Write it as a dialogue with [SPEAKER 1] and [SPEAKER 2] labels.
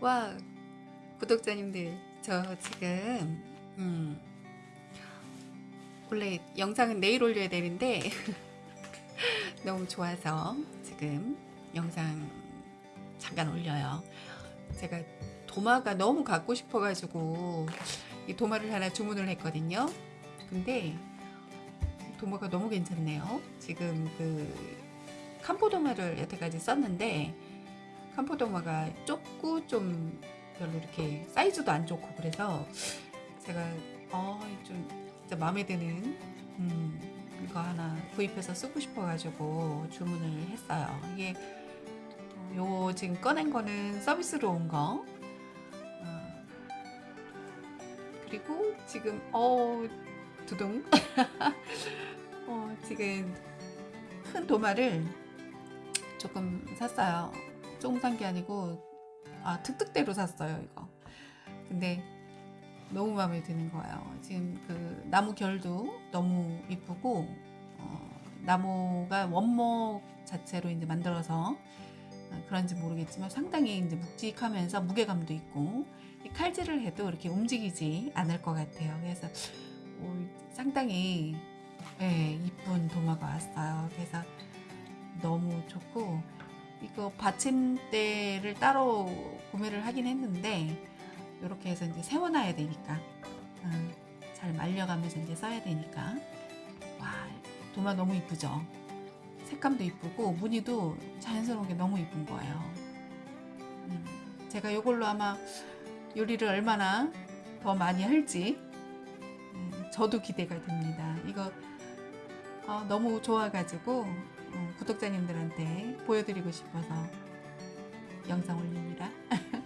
[SPEAKER 1] 와 구독자님들 저 지금 음, 원래 영상은 내일 올려야 되는데 너무 좋아서 지금 영상 잠깐 올려요. 제가 도마가 너무 갖고 싶어 가지고 이 도마를 하나 주문을 했거든요. 근데 도마가 너무 괜찮네요. 지금 그 캄포 도마를 여태까지 썼는데 캄포도마가 좁고 좀 별로 이렇게 사이즈도 안 좋고 그래서 제가 어좀 진짜 마음에 드는 음, 이거 하나 구입해서 쓰고 싶어 가지고 주문을 했어요. 이게 어, 요 지금 꺼낸 거는 서비스로 온 거. 어, 그리고 지금 어 두둥 어, 지금 큰 도마를 조금 샀어요. 조금 산 게 아니고 아 특특대로 샀어요 이거. 근데 너무 마음에 드는 거예요. 지금 그 나무 결도 너무 이쁘고 어, 나무가 원목 자체로 이제 만들어서 어, 그런지 모르겠지만 상당히 이제 묵직하면서 무게감도 있고 이 칼질을 해도 이렇게 움직이지 않을 것 같아요. 그래서 오, 상당히 예, 이쁜 도마가 왔어요. 그래서 너무 좋고 이거 받침대를 따로 구매를 하긴 했는데 이렇게 해서 이제 세워놔야 되니까. 음, 잘 말려가면서 이제 써야 되니까. 와 도마 너무 이쁘죠? 색감도 이쁘고 무늬도 자연스러운 게 너무 이쁜 거예요. 음, 제가 이걸로 아마 요리를 얼마나 더 많이 할지 음, 저도 기대가 됩니다. 이거 어, 너무 좋아가지고 어, 구독자님들한테 보여드리고 싶어서 영상 올립니다